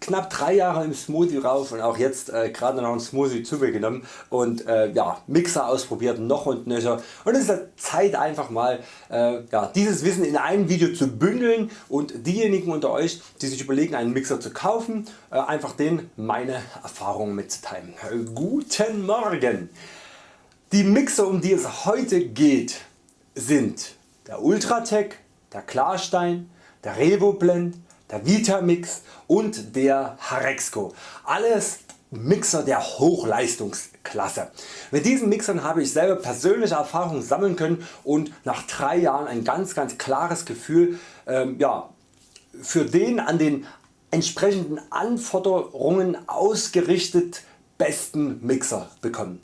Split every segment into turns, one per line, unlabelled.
knapp 3 Jahre im Smoothie rauf und auch jetzt äh, gerade noch ein Smoothie zu mir genommen und äh, ja, Mixer ausprobiert noch und nöcher und es ist Zeit einfach mal äh, ja, dieses Wissen in einem Video zu bündeln und diejenigen unter Euch die sich überlegen einen Mixer zu kaufen äh, einfach denen meine Erfahrungen mitzuteilen. Guten Morgen! Die Mixer um die es heute geht sind der Ultratech, der Klarstein, der Revoblend, der Vitamix und der Harexco. Alles Mixer der Hochleistungsklasse. Mit diesen Mixern habe ich selber persönliche Erfahrungen sammeln können und nach 3 Jahren ein ganz ganz klares Gefühl ähm, ja, für den an den entsprechenden Anforderungen ausgerichtet besten Mixer bekommen.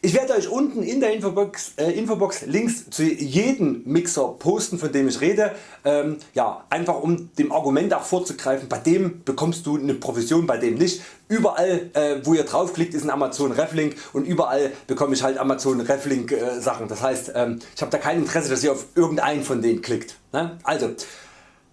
Ich werde Euch unten in der Infobox, äh, Infobox Links zu jedem Mixer posten von dem ich rede, ähm, ja, einfach um dem Argument auch vorzugreifen, bei dem bekommst du eine Provision, bei dem nicht. Überall äh, wo ihr draufklickt ist ein Amazon Reflink und überall bekomme ich halt Amazon Reflink äh, Sachen. Das heißt ähm, ich habe da kein Interesse dass ihr auf irgendeinen von denen klickt. Ne? Also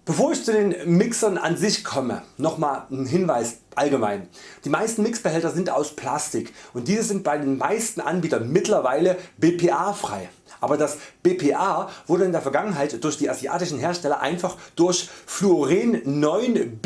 Bevor ich zu den Mixern an sich komme, nochmal ein Hinweis allgemein. Die meisten Mixbehälter sind aus Plastik und diese sind bei den meisten Anbietern mittlerweile BPA frei. Aber das BPA wurde in der Vergangenheit durch die asiatischen Hersteller einfach durch Fluoren 9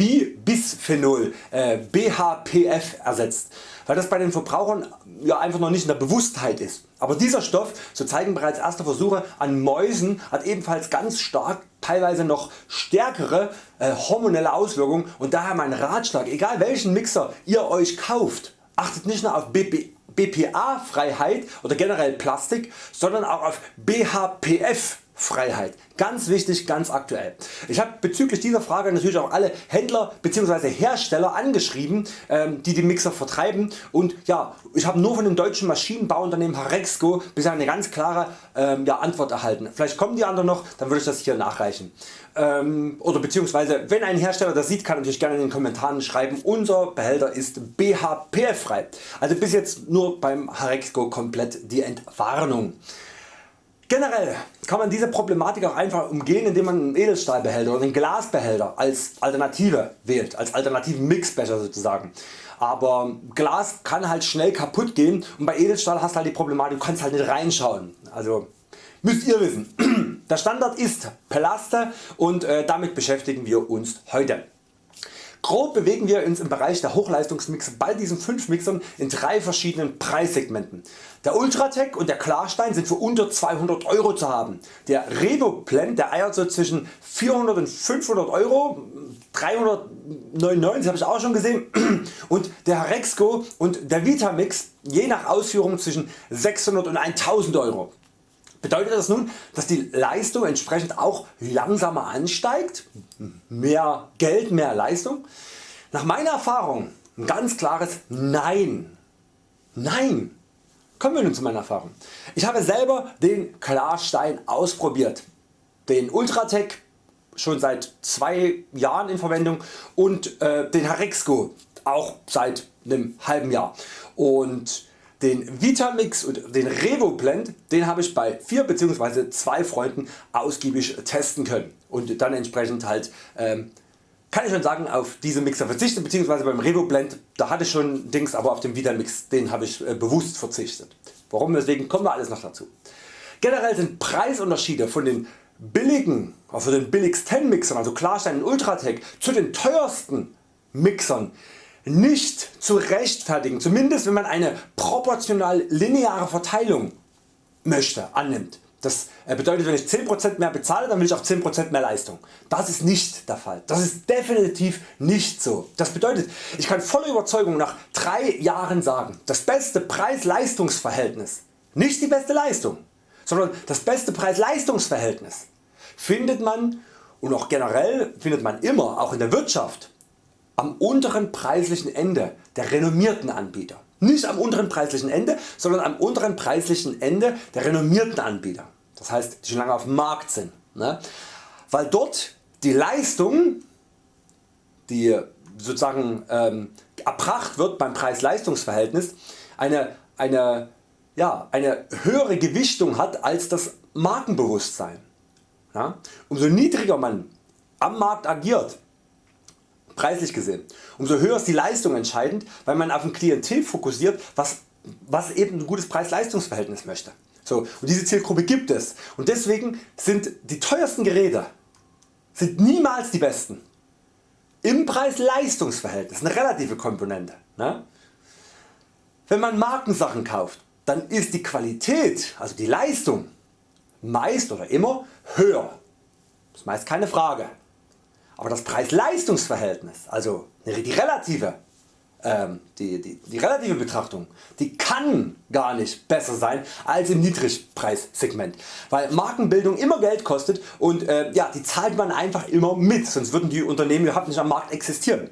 Bisphenol äh, BHPF ersetzt, weil das bei den Verbrauchern ja einfach noch nicht in der Bewusstheit ist. Aber dieser Stoff, so zeigen bereits erste Versuche an Mäusen, hat ebenfalls ganz stark teilweise noch stärkere äh, hormonelle Auswirkungen und daher mein Ratschlag, egal welchen Mixer ihr Euch kauft, achtet nicht nur auf BP, BPA Freiheit oder generell Plastik, sondern auch auf BHPF Freiheit. Ganz wichtig, ganz aktuell. Ich habe bezüglich dieser Frage natürlich auch alle Händler bzw. Hersteller angeschrieben ähm, die die Mixer vertreiben und ja, ich habe nur von dem deutschen Maschinenbauunternehmen Harexco bisher eine ganz klare ähm, ja, Antwort erhalten. Vielleicht kommen die anderen noch, dann würde ich das hier nachreichen. Ähm, oder beziehungsweise wenn ein Hersteller das sieht kann natürlich gerne in den Kommentaren schreiben unser Behälter ist BHPF frei. Also bis jetzt nur beim Harexco komplett die Entwarnung. Generell kann man diese Problematik auch einfach umgehen indem man einen Edelstahlbehälter oder einen Glasbehälter als Alternative wählt, als alternativen Mixbecher sozusagen. Aber Glas kann halt schnell kaputt gehen und bei Edelstahl hast du halt die Problematik, du kannst halt nicht reinschauen. Also müsst ihr wissen. Der Standard ist Pelaste und äh, damit beschäftigen wir uns heute. Grob bewegen wir uns im Bereich der Hochleistungsmixer bei diesen 5 Mixern in drei verschiedenen Preissegmenten. Der Ultratech und der Klarstein sind für unter 200 Euro zu haben. Der Revoblend der eiert so zwischen 400 und 500 Euro, 399 habe ich auch schon gesehen und der Rexco und der Vitamix je nach Ausführung zwischen 600 und 1000 Euro. Bedeutet das nun, dass die Leistung entsprechend auch langsamer ansteigt? Mehr Geld, mehr Leistung? Nach meiner Erfahrung ein ganz klares Nein. Nein. Kommen wir nun zu meiner Erfahrung. Ich habe selber den Klarstein ausprobiert. Den Ultratech schon seit zwei Jahren in Verwendung und äh, den Harexco auch seit einem halben Jahr. Und den Vitamix und den Revoblend den habe ich bei 4 bzw. 2 Freunden ausgiebig testen können und dann entsprechend halt ähm, kann ich schon sagen auf diese Mixer verzichtet bzw. beim Revoblend da hatte ich schon Dings, aber auf den Vitamix den habe ich äh, bewusst verzichtet. Warum deswegen kommen wir alles noch dazu. Generell sind Preisunterschiede von den billigen, also den billigsten 10 Mixern, also Klarstein und Ultratech zu den teuersten Mixern nicht zu rechtfertigen, zumindest wenn man eine proportional lineare Verteilung möchte, annimmt. Das äh, bedeutet wenn ich 10% mehr bezahle dann will ich auch 10% mehr Leistung. Das ist nicht der Fall. Das ist definitiv nicht so. Das bedeutet ich kann voller Überzeugung nach 3 Jahren sagen das beste Preis-Leistungs-Verhältnis, nicht die beste Leistung, sondern das beste Preis-Leistungs-Verhältnis findet man und auch generell findet man immer auch in der Wirtschaft am unteren preislichen Ende der renommierten Anbieter. Nicht am unteren preislichen Ende, sondern am unteren preislichen Ende der renommierten Anbieter. Das heißt die schon lange auf dem Markt sind. Ne? Weil dort die Leistung die sozusagen ähm, erbracht wird beim Preis-Leistungs-Verhältnis eine, eine, ja, eine höhere Gewichtung hat als das Markenbewusstsein. Ja? Umso niedriger man am Markt agiert, preislich gesehen. Umso höher ist die Leistung entscheidend, weil man auf ein Klientel fokussiert, was, was eben ein gutes Preis-Leistungs-Verhältnis möchte. So, und diese Zielgruppe gibt es und deswegen sind die teuersten Geräte sind niemals die besten. Im Preis-Leistungs-Verhältnis, eine relative Komponente. Ne? Wenn man Markensachen kauft, dann ist die Qualität, also die Leistung, meist oder immer höher. Das ist meist keine Frage. Aber das Preis-Leistungs-Verhältnis, also die relative ähm, die, die, die relative Betrachtung die kann gar nicht besser sein als im Niedrigpreissegment, weil Markenbildung immer Geld kostet und äh, ja, die zahlt man einfach immer mit, sonst würden die Unternehmen überhaupt nicht am Markt existieren.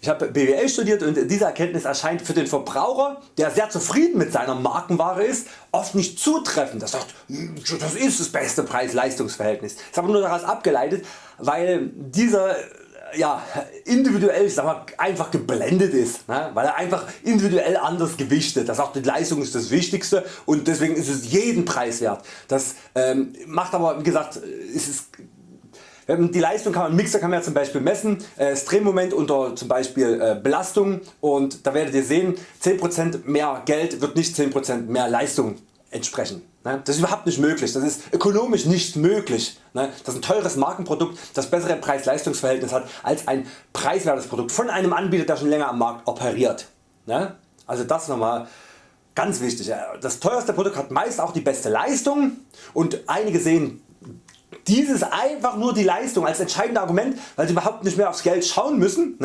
Ich habe BWL studiert und diese Erkenntnis erscheint für den Verbraucher, der sehr zufrieden mit seiner Markenware ist, oft nicht zutreffend. Er sagt, das ist das beste Preis-Leistungs-Verhältnis. Das aber nur daraus abgeleitet, weil dieser ja, individuell ich sag mal, einfach geblendet ist, ne? weil er einfach individuell anders gewichtet. Er sagt die Leistung ist das Wichtigste und deswegen ist es jeden Preis wert. Das ähm, macht aber wie gesagt ist es die Leistung kann man, Mixer kann man ja zum Beispiel messen, äh, das unter zum Beispiel äh, Belastung und da werdet ihr sehen 10% mehr Geld wird nicht 10% mehr Leistung entsprechen. Ne? Das ist überhaupt nicht möglich, das ist ökonomisch nicht möglich. Ne? Das ist ein teures Markenprodukt das bessere Preis-Leistungs-Verhältnis hat als ein preiswertes Produkt von einem Anbieter der schon länger am Markt operiert. Ne? Also das nochmal ganz wichtig. Das teuerste Produkt hat meist auch die beste Leistung und einige sehen dieses einfach nur die Leistung als entscheidendes Argument, weil sie überhaupt nicht mehr aufs Geld schauen müssen.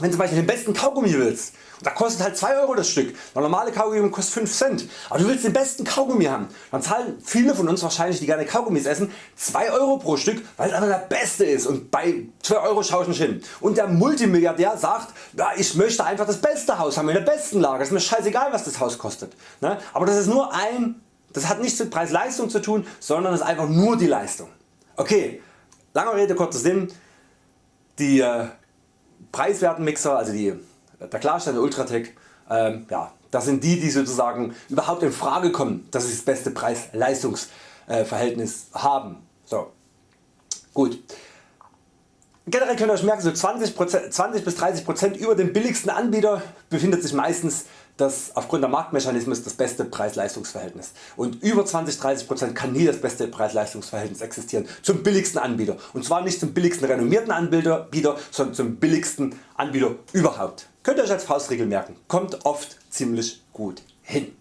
Wenn du zum Beispiel den besten Kaugummi willst, da kostet halt 2 Euro das Stück, der normale Kaugummi kostet 5 Cent, aber du willst den besten Kaugummi haben, dann zahlen viele von uns wahrscheinlich die gerne Kaugummis essen 2 Euro pro Stück, weil es einfach der beste ist und bei 2 Euro schaue ich nicht hin. Und der Multimilliardär sagt, ja, ich möchte einfach das beste Haus haben in der besten Lage, ist mir scheißegal was das Haus kostet. Ne? Aber das ist nur ein, das hat nichts mit Preis-Leistung zu tun, sondern ist einfach nur die Leistung. Okay, langer Rede kurzer Sinn, die äh, preiswerten Mixer, also die, der Klarstein Ultratec, ähm, ja, das sind die die sozusagen überhaupt in Frage kommen, dass sie das beste Preis-Leistungs-Verhältnis haben. So. Gut. Generell könnt ihr euch merken, so 20, 20 bis 30% über dem billigsten Anbieter befindet sich meistens das aufgrund der Marktmechanismen das beste Preis-Leistungs-Verhältnis und über 20-30% kann nie das beste Preis-Leistungs-Verhältnis existieren zum billigsten Anbieter und zwar nicht zum billigsten renommierten Anbieter, sondern zum billigsten Anbieter überhaupt. Könnt ihr Euch als Faustregel merken, kommt oft ziemlich gut hin.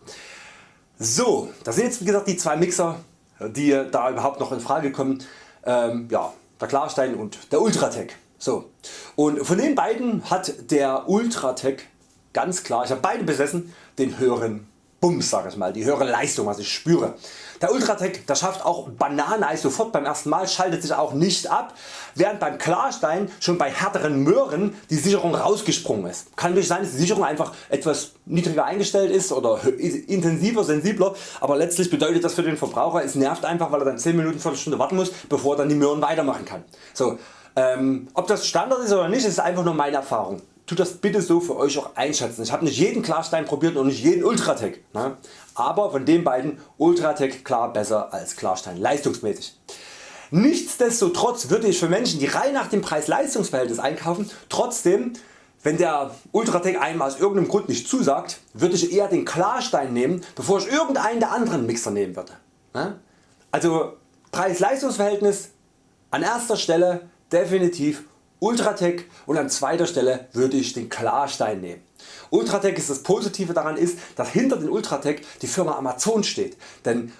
So, das sind jetzt wie gesagt die zwei Mixer die da überhaupt noch in Frage kommen. Ähm, ja, der Klarstein und der Ultratec. So. Und von den beiden hat der Ultratec ganz klar, ich habe beide besessen, den höheren Bums sag ich mal, die höhere Leistung was ich spüre. Der Ultratec der schafft auch Bananeneis sofort beim ersten Mal, schaltet sich auch nicht ab, während beim Klarstein schon bei härteren Möhren die Sicherung rausgesprungen ist. Kann natürlich sein dass die Sicherung einfach etwas niedriger eingestellt ist oder intensiver, sensibler, aber letztlich bedeutet das für den Verbraucher es nervt einfach weil er dann 10 Minuten, Viertelstunde warten muss bevor er dann die Möhren weitermachen kann. So, ähm, ob das Standard ist oder nicht ist einfach nur meine Erfahrung tut das bitte so für Euch auch einschätzen. Ich habe nicht jeden Klarstein probiert und nicht jeden Ultratec, ne? aber von den beiden Ultratec klar besser als Klarstein leistungsmäßig. Nichtsdestotrotz würde ich für Menschen die rein nach dem Preis-Leistungs-Verhältnis einkaufen trotzdem wenn der Ultratec einem aus irgendeinem Grund nicht zusagt, würde ich eher den Klarstein nehmen bevor ich irgendeinen der anderen Mixer nehmen würde. Ne? Also Preis-Leistungs-Verhältnis an erster Stelle definitiv Ultratec und an zweiter Stelle würde ich den Klarstein nehmen. Ultratec ist das Positive daran ist, dass hinter den Ultratec die Firma Amazon steht. Denn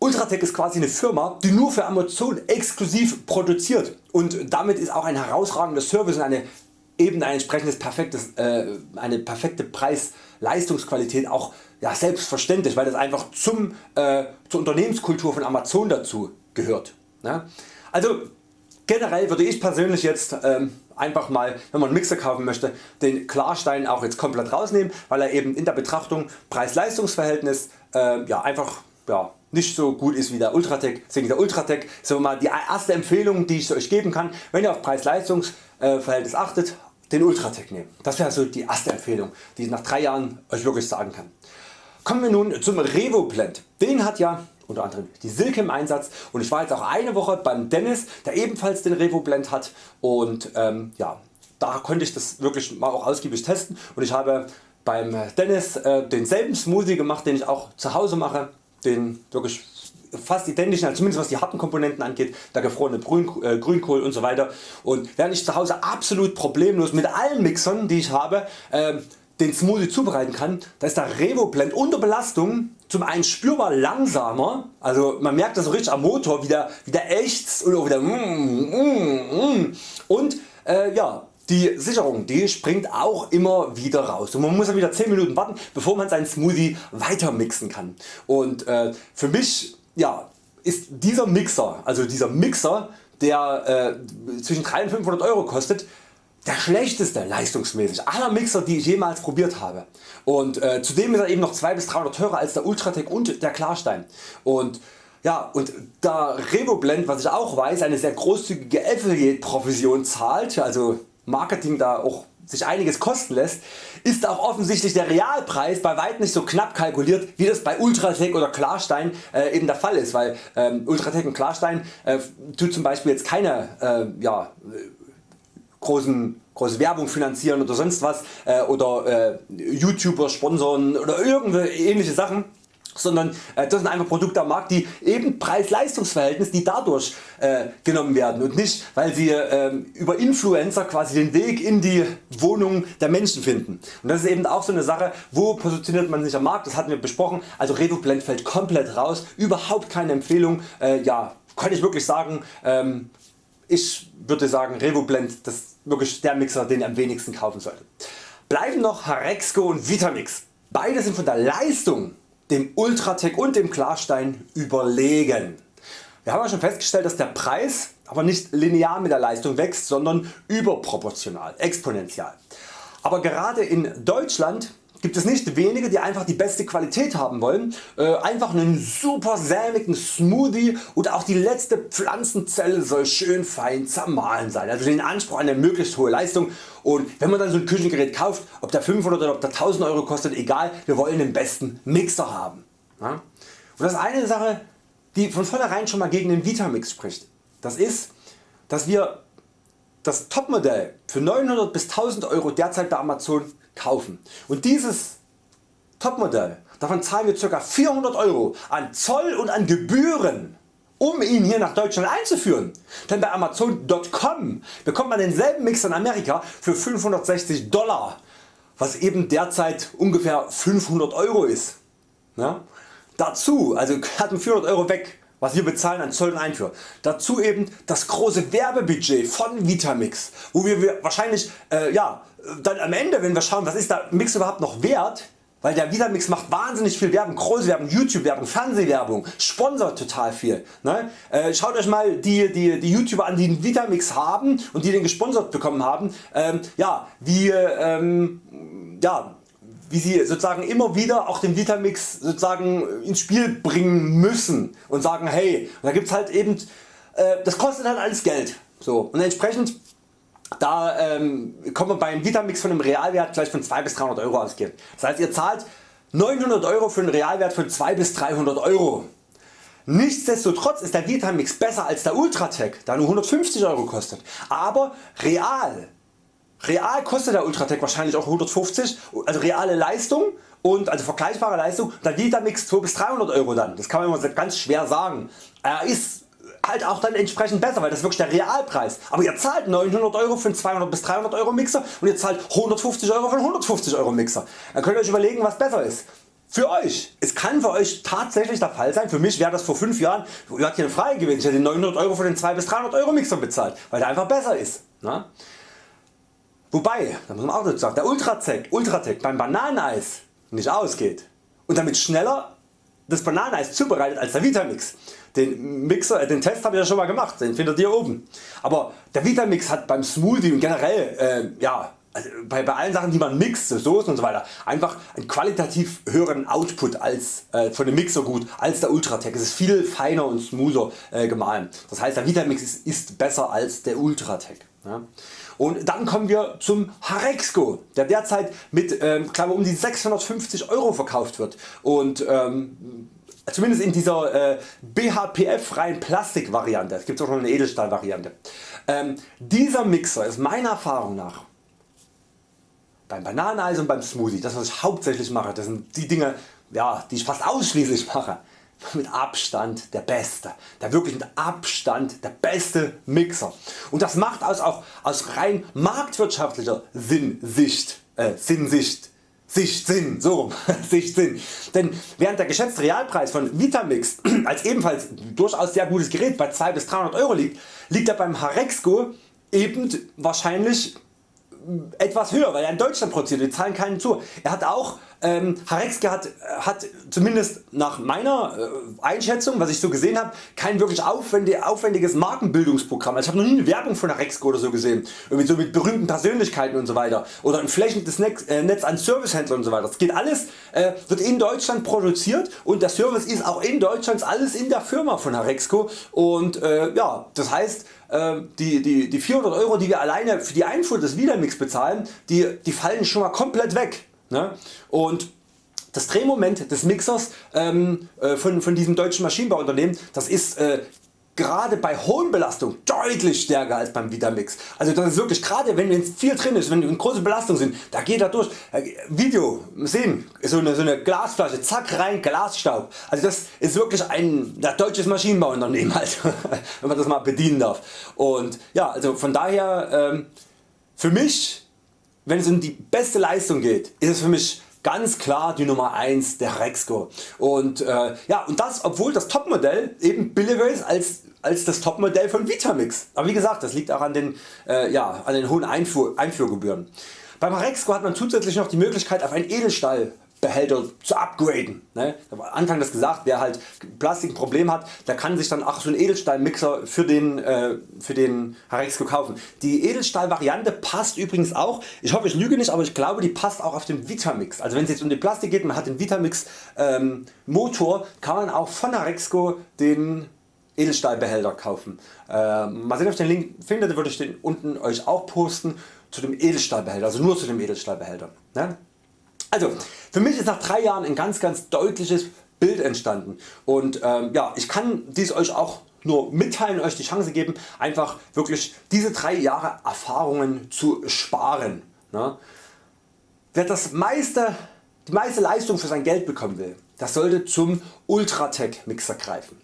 Ultratec ist quasi eine Firma die nur für Amazon exklusiv produziert und damit ist auch ein herausragender Service und eine eben ein entsprechendes perfektes, äh, eine perfekte Preis-Leistungsqualität auch ja, selbstverständlich, weil das einfach zum, äh, zur Unternehmenskultur von Amazon dazu gehört. Ne? Also Generell würde ich persönlich jetzt ähm, einfach mal wenn man einen Mixer kaufen möchte den Klarstein auch jetzt komplett rausnehmen, weil er eben in der Betrachtung Preis-Leistungs-Verhältnis äh, ja, einfach ja, nicht so gut ist wie der Ultratec. Deswegen der Ultratec so mal die erste Empfehlung die ich Euch geben kann, wenn ihr auf Preis-Leistungs-Verhältnis achtet, den Ultratec nehmen. Das wäre so die erste Empfehlung die ich nach 3 Jahren Euch wirklich sagen kann. Kommen wir nun zum Revoblend. Den hat ja unter anderem die Silke im Einsatz. Und ich war jetzt auch eine Woche beim Dennis der ebenfalls den Revoblend hat. Und ähm, ja, da konnte ich das wirklich mal auch ausgiebig testen. Und ich habe beim Dennis äh, denselben Smoothie gemacht den ich auch zu Hause mache, den wirklich fast identisch, also zumindest was die harten Komponenten angeht, der gefrorene äh, Grünkohl und so weiter. Und während ich zu Hause absolut problemlos mit allen Mixern die ich habe äh, den Smoothie zubereiten kann, da ist der Revoblend unter Belastung. Zum einen spürbar langsamer, also man merkt das so richtig am Motor wie der, wie der ächzt und wieder mm, mm, mm. und äh, ja, die Sicherung die springt auch immer wieder raus. Und man muss dann wieder 10 Minuten warten bevor man seinen Smoothie weiter mixen kann. Und äh, für mich ja, ist dieser Mixer, also dieser Mixer der äh, zwischen 300 und 500 Euro kostet, der schlechteste leistungsmäßig aller Mixer die ich jemals probiert habe. Und äh, zudem ist er eben noch 2 bis 300 teurer als der Ultratec und der Klarstein. Und ja, und da Revoblend, was ich auch weiß, eine sehr großzügige Affiliate Provision zahlt, also Marketing da auch sich einiges kosten lässt, ist auch offensichtlich der Realpreis bei weitem nicht so knapp kalkuliert wie das bei Ultratec oder Klarstein äh, eben der Fall ist, weil ähm, Ultratec und Klarstein äh, tut zum Beispiel jetzt keine äh, ja, großen große Werbung finanzieren oder sonst was äh, oder äh, YouTuber sponsoren oder irgendwelche ähnliche Sachen sondern äh, das sind einfach Produkte am Markt die eben Preis-Leistungs-Verhältnis die dadurch äh, genommen werden und nicht weil sie äh, über Influencer quasi den Weg in die Wohnung der Menschen finden. Und das ist eben auch so eine Sache wo positioniert man sich am Markt, das hatten wir besprochen, also Revoblend fällt komplett raus, überhaupt keine Empfehlung, äh, ja kann ich wirklich sagen, ähm, ich würde sagen Revoblend das ist wirklich der Mixer den ihr am wenigsten kaufen solltet. Bleiben noch Harexco und Vitamix. Beide sind von der Leistung dem Ultratec und dem Klarstein überlegen. Wir haben ja schon festgestellt dass der Preis aber nicht linear mit der Leistung wächst, sondern überproportional, exponentiell. Aber gerade in Deutschland gibt es nicht wenige die einfach die beste Qualität haben wollen, äh, einfach einen super sämigen Smoothie oder auch die letzte Pflanzenzelle soll schön fein zermahlen sein, also den Anspruch an eine möglichst hohe Leistung und wenn man dann so ein Küchengerät kauft, ob der 500 oder ob der 1000 Euro kostet, egal, wir wollen den besten Mixer haben. Ja? Und das ist eine Sache die von vornherein schon mal gegen den Vitamix spricht, das ist dass wir das Topmodell für 900 bis 1000 Euro derzeit bei Amazon kaufen. Und dieses Topmodell, davon zahlen wir ca. 400 Euro an Zoll und an Gebühren um ihn hier nach Deutschland einzuführen. Denn bei Amazon.com bekommt man denselben Mixer in Amerika für 560 Dollar, was eben derzeit ungefähr 500 Euro ist. Ja? Dazu, also hat 400 Euro weg, was wir bezahlen an Zoll und Einfuhr. Dazu eben das große Werbebudget von Vitamix, wo wir wahrscheinlich äh, ja, dann am Ende wenn wir schauen was ist der Mix überhaupt noch wert, weil der Vitamix macht wahnsinnig viel Werbung, große Werbung, YouTube Werbung, Fernsehwerbung, sponsert total viel. Ne? Äh, schaut Euch mal die, die, die YouTuber an die den Vitamix haben und die den gesponsert bekommen haben, ähm, ja, wie, ähm, ja, wie sie sozusagen immer wieder auch den Vitamix sozusagen ins Spiel bringen müssen und sagen hey, da gibt's halt eben, äh, das kostet halt alles Geld. So, und entsprechend da ähm, kommt man beim Vitamix von einem Realwert gleich von 2 bis 300 Euro ausgehen. Das heißt ihr zahlt 900 Euro für einen Realwert von 2 bis 300 Euro. Nichtsdestotrotz ist der Vitamix besser als der Ultratec, da nur 150 Euro kostet. Aber real, real kostet der Ultratec wahrscheinlich auch 150, also reale Leistung und also vergleichbare Leistung, der Vitamix 2 bis 300 Euro dann. Das kann man immer ganz schwer sagen. Er ist halt auch dann entsprechend besser, weil das ist wirklich der Realpreis. Aber ihr zahlt 900 Euro für einen 200 bis 300 Euro Mixer und ihr zahlt 150 Euro für einen 150 Euro Mixer. Dann könnt ihr Euch überlegen was besser ist. Für Euch. Es kann für Euch tatsächlich der Fall sein, für mich wäre das vor 5 Jahren, ihr habt hier eine Frage gewesen, ich hätte 900 Euro für den 2 bis 300 Euro Mixer bezahlt, weil der einfach besser ist. Na? Wobei, da muss man auch dazu sagen, der Ultratec, Ultratec beim Bananeneis nicht ausgeht und damit schneller das Bananeneis zubereitet als der Vitamix. Den, Mixer, äh, den Test habe ich ja schon mal gemacht, den findet ihr oben. Aber der Vitamix hat beim Smoothie und generell äh, ja, also bei, bei allen Sachen die man mixt, Soßen und so weiter, einfach einen qualitativ höheren Output als äh, von dem Mixergut als der Ultratec. Es ist viel feiner und smoother äh, gemahlen. Das heißt der Vitamix ist, ist besser als der Ultratec. Und dann kommen wir zum Harexco, der derzeit mit ähm, um die 650 Euro verkauft wird. Und ähm, zumindest in dieser äh, BHPF freien Plastik Variante, es gibt auch noch eine Edelstahl Variante. Ähm, dieser Mixer ist meiner Erfahrung nach beim Bananeneis und beim Smoothie, das was ich hauptsächlich mache, das sind die Dinge ja, die ich fast ausschließlich mache, mit Abstand der beste, der wirklich mit Abstand der beste Mixer. Und das macht aus, auch aus rein marktwirtschaftlicher Sinnsicht, äh, Sinnsicht Sicht Sinn, so Sicht Sinn. Denn während der geschätzte Realpreis von Vitamix als ebenfalls durchaus sehr gutes Gerät bei 2 bis 300 Euro liegt, liegt er beim Harexco eben wahrscheinlich etwas höher, weil er in Deutschland produziert, wir zahlen keinen zu. Er hat auch, ähm, Harexke hat, hat zumindest nach meiner äh, Einschätzung, was ich so gesehen habe, kein wirklich aufwendig, aufwendiges Markenbildungsprogramm. Also ich habe noch nie eine Werbung von Harexke oder so gesehen, irgendwie so mit berühmten Persönlichkeiten und so weiter oder ein flächendes Netz, äh, Netz an Servicehändlern und so weiter. Das geht alles, äh, wird in Deutschland produziert und der Service ist auch in Deutschland alles in der Firma von Harexco und äh, ja, das heißt die, die, die 400 Euro die wir alleine für die Einfuhr des Wiedermix bezahlen, die, die fallen schon mal komplett weg. Ne? Und das Drehmoment des Mixers ähm, äh, von, von diesem deutschen Maschinenbauunternehmen das ist äh, gerade bei hohen Belastungen deutlich stärker als beim Vitamix. Also das ist wirklich gerade wenn viel drin ist, wenn große Belastungen sind, da geht er durch. Äh, Video sehen, so eine, so eine Glasflasche, zack rein, Glasstaub. Also das ist wirklich ein deutsches Maschinenbauunternehmen halt, wenn man das mal bedienen darf. Und ja, also von daher ähm, für mich, wenn es um die beste Leistung geht, ist es für mich ganz klar die Nummer 1 der Rexco und, äh, ja, und das obwohl das Topmodell eben billiger ist als, als das Topmodell von Vitamix. Aber wie gesagt das liegt auch an den, äh, ja, an den hohen Einfuhr, Einfuhrgebühren. Beim Rexco hat man zusätzlich noch die Möglichkeit auf einen Edelstahl Behälter zu upgraden. Ne? Habe Anfang das gesagt, wer halt Plastik ein Problem hat, der kann sich dann auch so einen Edelstahlmixer für den, äh, für den Harexco kaufen. Die Edelstahl Variante passt übrigens auch, ich hoffe ich lüge nicht, aber ich glaube die passt auch auf den Vitamix. Also wenn es jetzt um den Plastik geht, man hat den Vitamix ähm, Motor, kann man auch von Harexco den Edelstahlbehälter kaufen. Äh, mal sehen ob ich den Link finde, würde ich den unten euch auch posten zu dem Edelstahlbehälter, also nur zu dem Edelstahlbehälter. Ne? Also für mich ist nach 3 Jahren ein ganz ganz deutliches Bild entstanden und ähm, ja, ich kann dies Euch auch nur mitteilen, Euch die Chance geben einfach wirklich diese 3 Jahre Erfahrungen zu sparen. Ne? Wer das meiste, die meiste Leistung für sein Geld bekommen will, das sollte zum Ultratech Mixer greifen.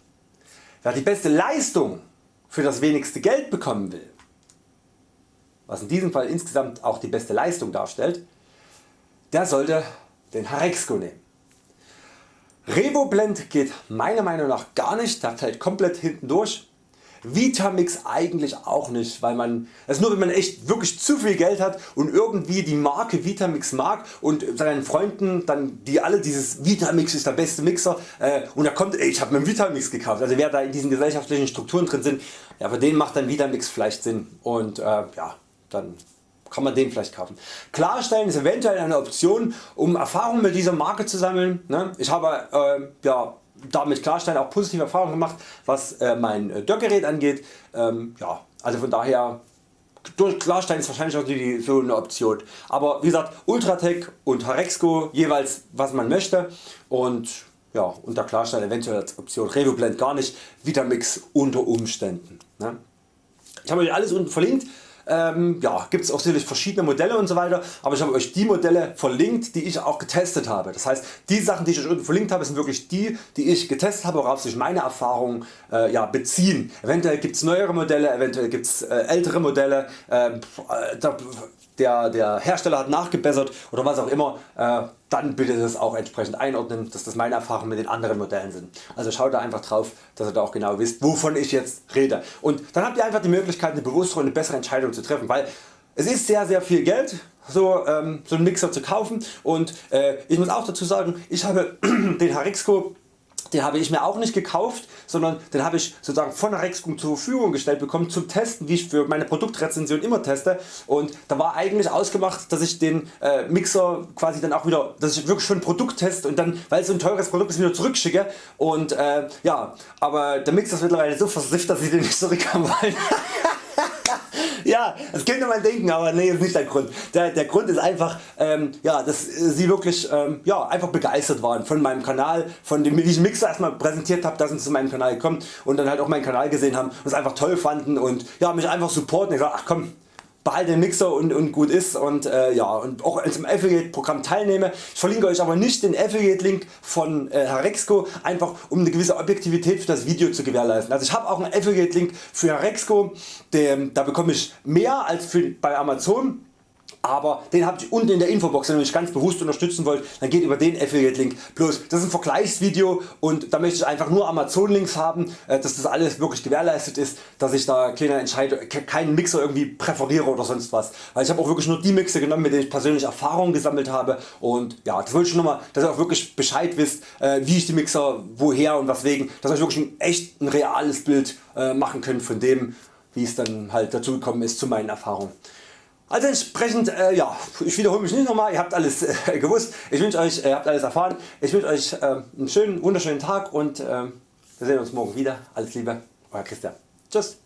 Wer die beste Leistung für das wenigste Geld bekommen will, was in diesem Fall insgesamt auch die beste Leistung darstellt, der sollte den Harexco nehmen. Revoblend geht meiner Meinung nach gar nicht, der fällt komplett hinten durch. Vitamix eigentlich auch nicht, weil man das nur wenn man echt wirklich zu viel Geld hat und irgendwie die Marke Vitamix mag und seinen Freunden dann die alle dieses Vitamix ist der beste Mixer äh, und da kommt ey, ich habe mir einen Vitamix gekauft. Also wer da in diesen gesellschaftlichen Strukturen drin sind, ja, für den macht dann Vitamix vielleicht Sinn und äh, ja, dann kann man den vielleicht kaufen. Klarstellen ist eventuell eine Option um Erfahrung mit dieser Marke zu sammeln. Ne? Ich habe äh, ja, damit Klarstellen auch positive Erfahrungen gemacht was äh, mein äh, Dörrgerät angeht. Ähm, ja, also von daher durch Klarstein ist wahrscheinlich auch die, so eine Option. Aber wie gesagt Ultratech und Harexco jeweils was man möchte und ja, unter Klarstein eventuell als Option Revoblend gar nicht, Vitamix unter Umständen. Ne? Ich habe euch alles unten verlinkt. Ähm, ja, gibt es auch sicherlich verschiedene Modelle und so weiter, aber ich habe Euch die Modelle verlinkt die ich auch getestet habe. Das heißt die Sachen die ich Euch unten verlinkt habe sind wirklich die die ich getestet habe worauf sich meine Erfahrungen äh, ja, beziehen. Eventuell gibt es neuere Modelle, eventuell gibt es äh, ältere Modelle, ähm, äh, da, der, der Hersteller hat nachgebessert oder was auch immer, äh, dann bitte das auch entsprechend einordnen, dass das meine Erfahrungen mit den anderen Modellen sind. Also schaut da einfach drauf, dass ihr da auch genau wisst, wovon ich jetzt rede. Und dann habt ihr einfach die Möglichkeit, eine bewusstere und eine bessere Entscheidung zu treffen, weil es ist sehr sehr viel Geld so, ähm, so einen Mixer zu kaufen und äh, ich muss auch dazu sagen, ich habe den Harixco den habe ich mir auch nicht gekauft, sondern den habe ich sozusagen von Rexcom zur Verfügung gestellt bekommen zum Testen, wie ich für meine Produktrezension immer teste. Und da war eigentlich ausgemacht, dass ich den äh, Mixer quasi dann auch wieder, dass ich wirklich schon ein Produkt teste und dann, weil es so ein teures Produkt ist, wieder zurückschicke. Und äh, ja, aber der Mixer ist mittlerweile so versifft, dass ich den nicht zurückhaben wollen. ja, das könnte man denken, aber nee, ist nicht der Grund. Der, der Grund ist einfach, ähm, ja, dass Sie wirklich ähm, ja, einfach begeistert waren von meinem Kanal, von dem wie ich Mixer erstmal präsentiert habe, dass Sie zu meinem Kanal gekommen und dann halt auch meinen Kanal gesehen haben und es einfach toll fanden und ja, mich einfach supporten. Ich sag, ach komm, behalte den Mixer und, und gut ist und, äh, ja, und auch zum Affiliate Programm teilnehme. Ich verlinke Euch aber nicht den Affiliate Link von äh, Harexco, einfach um eine gewisse Objektivität für das Video zu gewährleisten. Also ich habe auch einen Affiliate Link für Harexco, da bekomme ich mehr als für, bei Amazon aber den habt ihr unten in der Infobox wenn ihr mich ganz bewusst unterstützen wollt dann geht über den Affiliate Link. Bloß das ist ein Vergleichsvideo und da möchte ich einfach nur Amazon Links haben äh, dass das alles wirklich gewährleistet ist dass ich da keine Entscheidung, keinen Mixer irgendwie präferiere oder sonst was. Weil ich habe auch wirklich nur die Mixer genommen mit denen ich persönlich Erfahrungen gesammelt habe und ja das wollte ich nur mal dass ihr auch wirklich Bescheid wisst äh, wie ich die Mixer woher und weswegen dass ihr wirklich ein, echt ein reales Bild äh, machen könnt von dem wie es dann halt dazu gekommen ist zu meinen Erfahrungen. Also entsprechend, äh, ja, ich wiederhole mich nicht nochmal, ihr habt alles äh, gewusst, ich wünsche Euch, ihr habt alles erfahren, ich wünsche Euch äh, einen schönen, wunderschönen Tag und äh, wir sehen uns morgen wieder. Alles Liebe, Euer Christian. Tschüss.